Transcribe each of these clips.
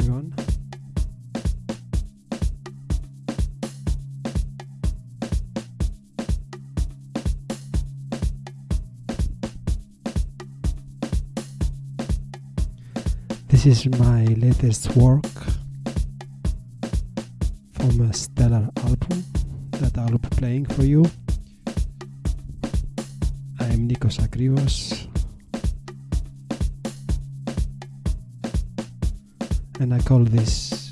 everyone. This is my latest work from a stellar album that I'll be playing for you. Call this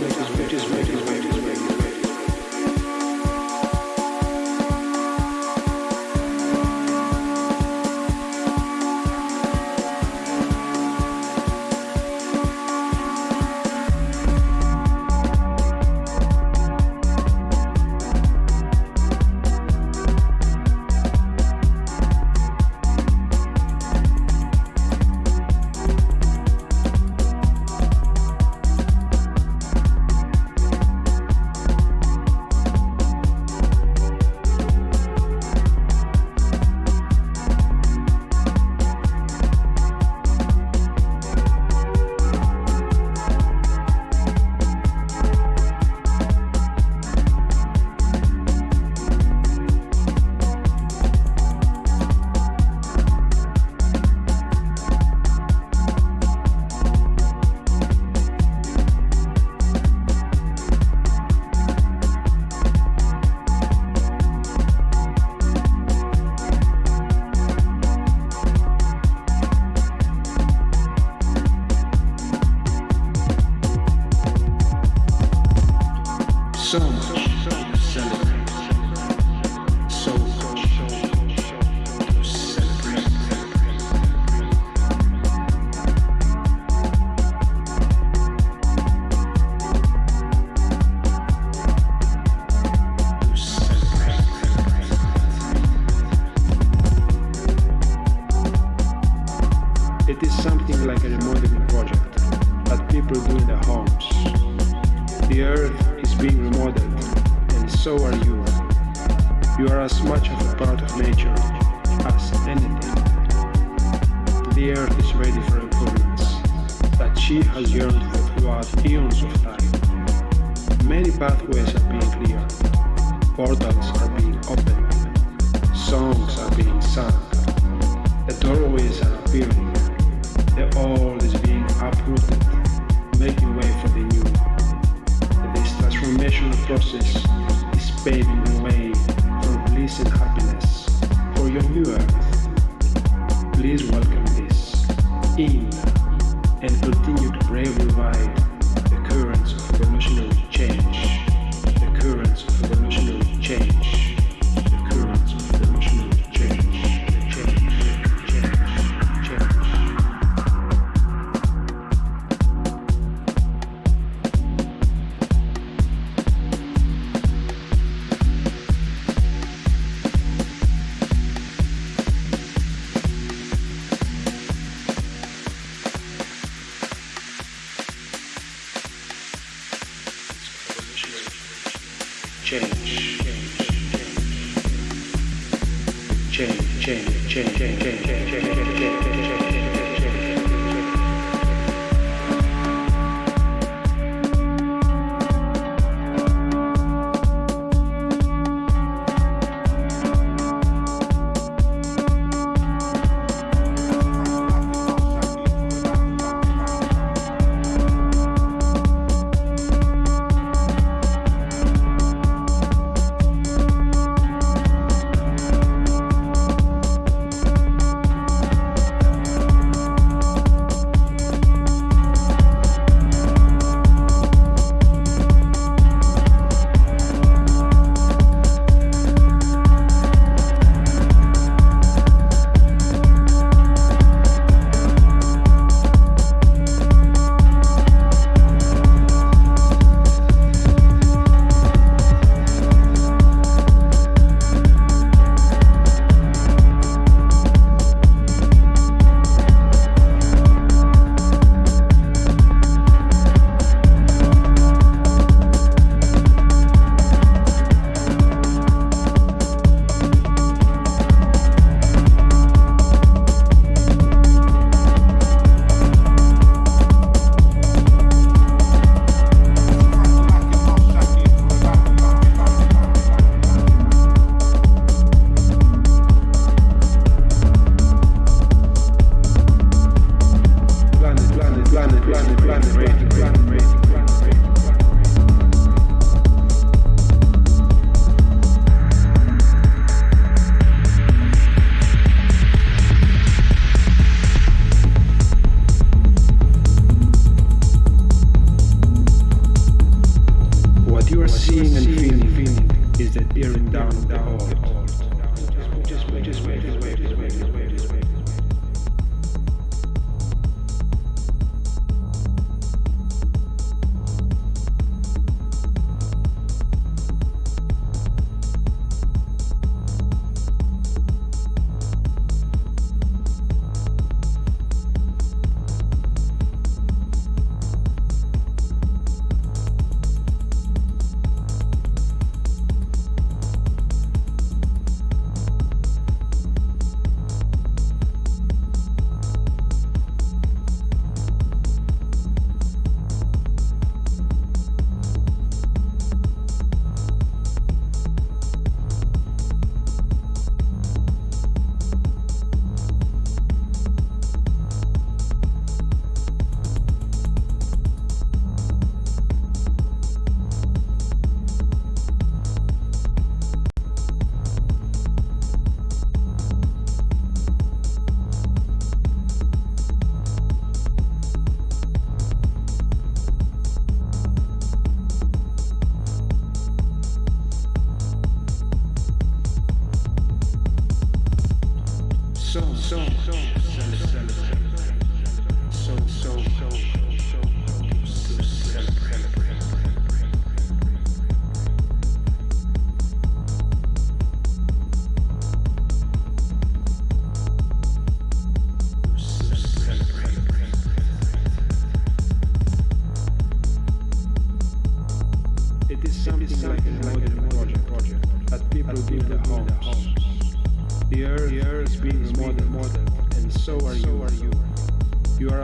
make his process is paving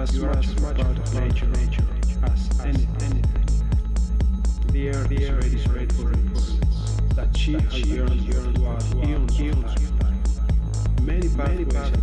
as much of nature as anything. The earth is ready for it that she has yearned for throughout eons of. Many pathways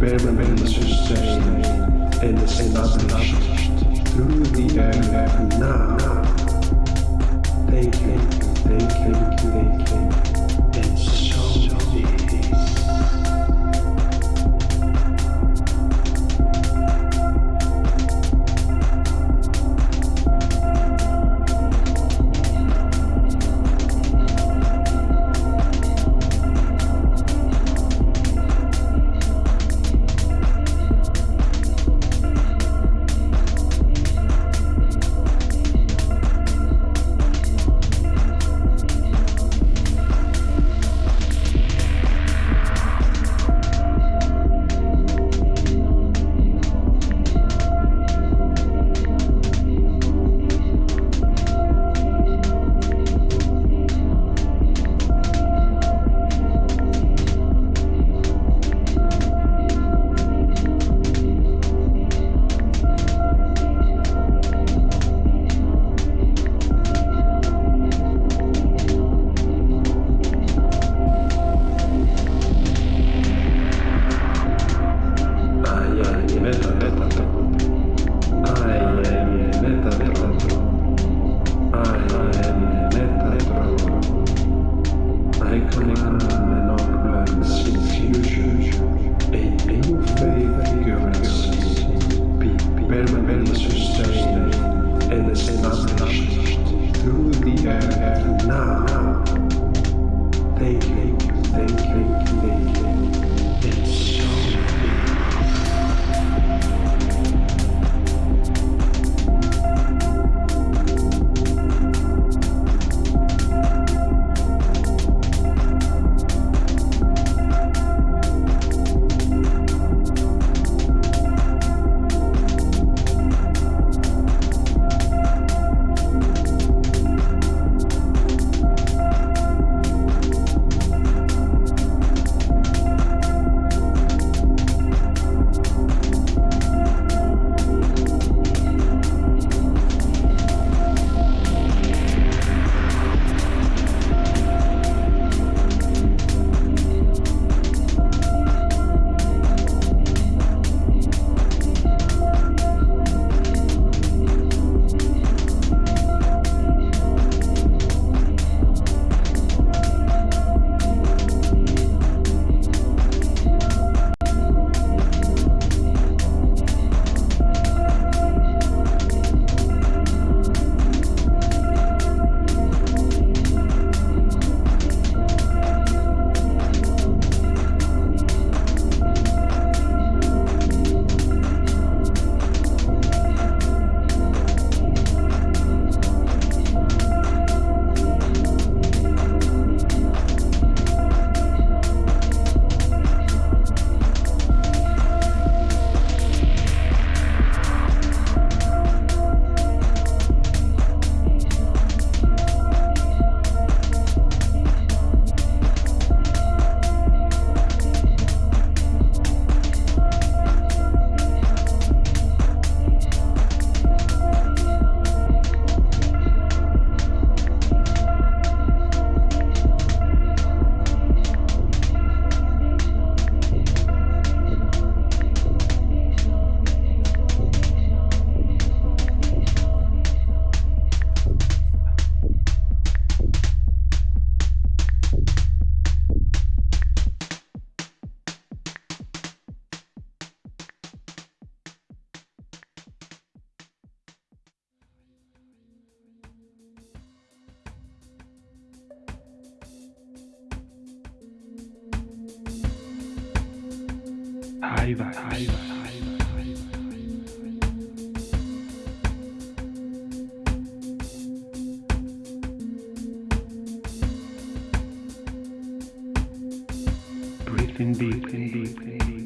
permanence sustained and established through the air now. thank you, Thank you, thank you, thank you. indeed, indeed, indeed.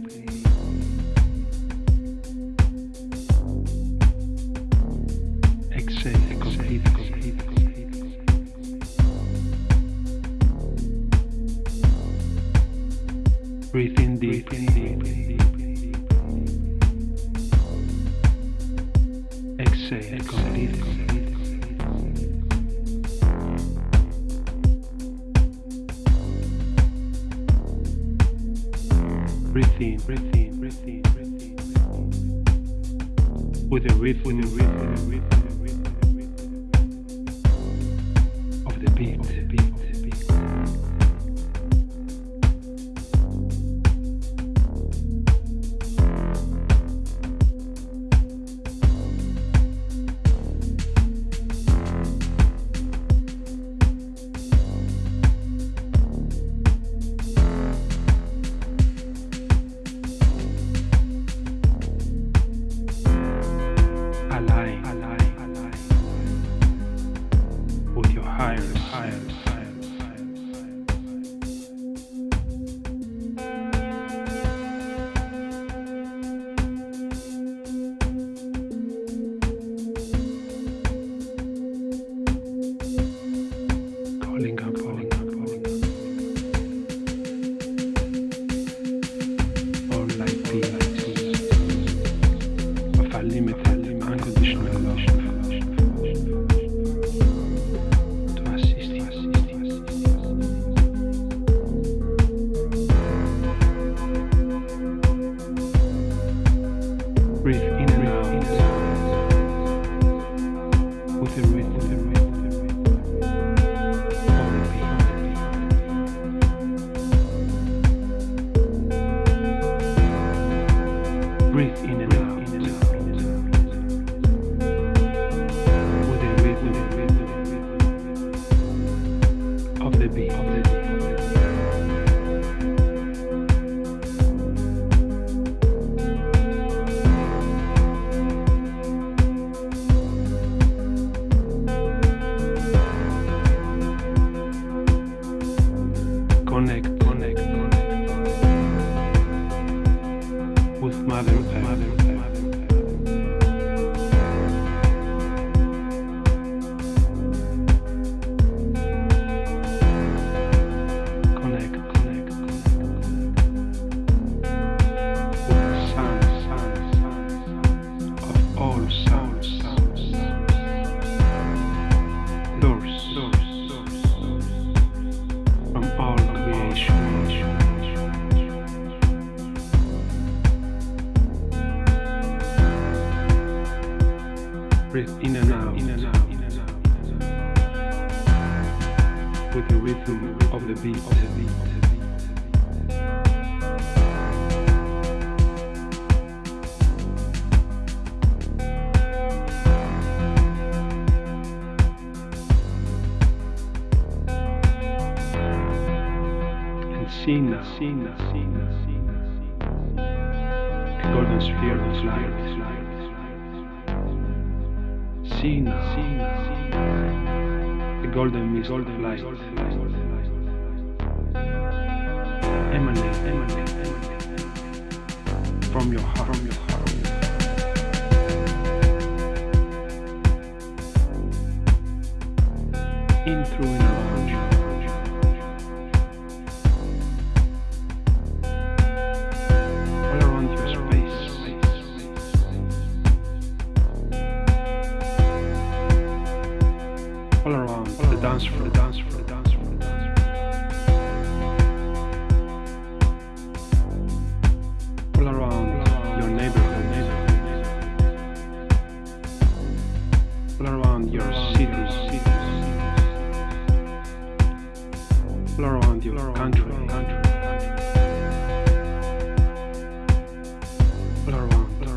be. Sina, Sina, Sina, The golden sphere of light, is light, is light. Sina, The golden is light, golden light, light. Emanate, emanate, emanate. From your heart, from your heart. In through and out. your cities, around your country, country.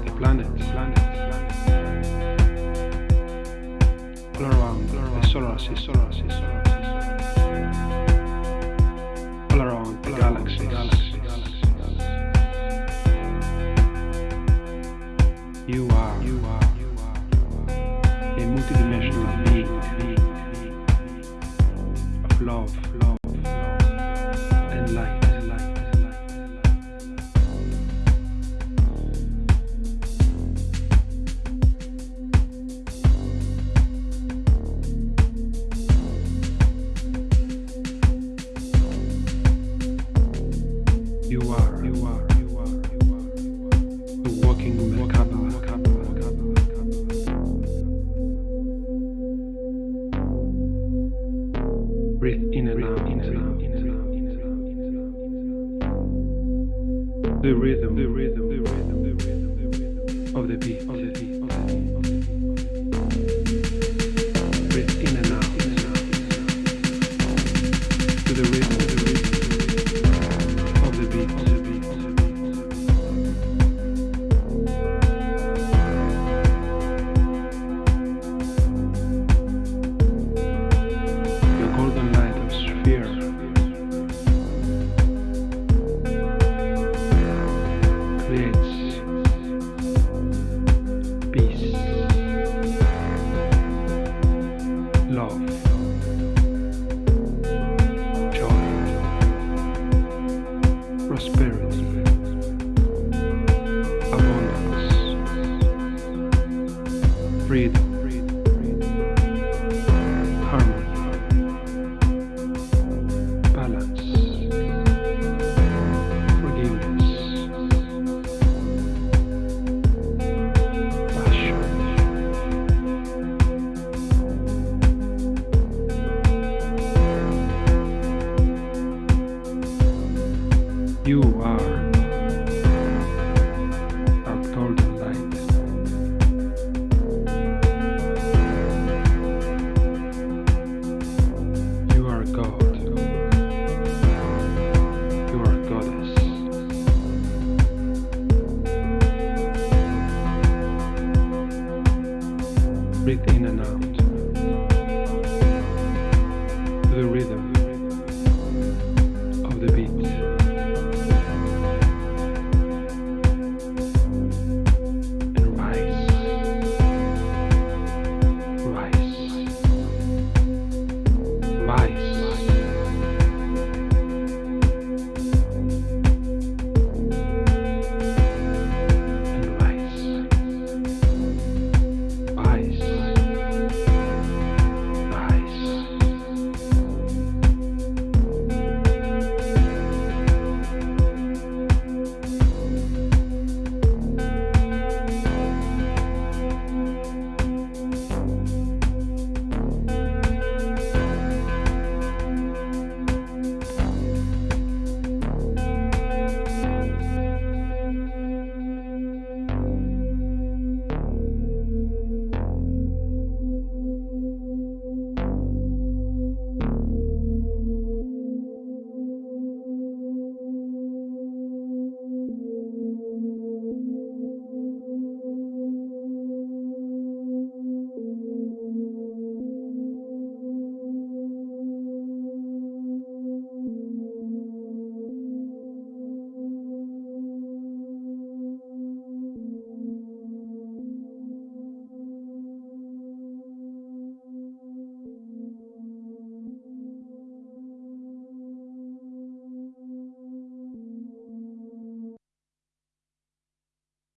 the planet, around the solar. the rhythm, the rhythm, the rhythm, the rhythm, the rhythm of the beat, of the beat, of the beat, of the beat. Breathe in and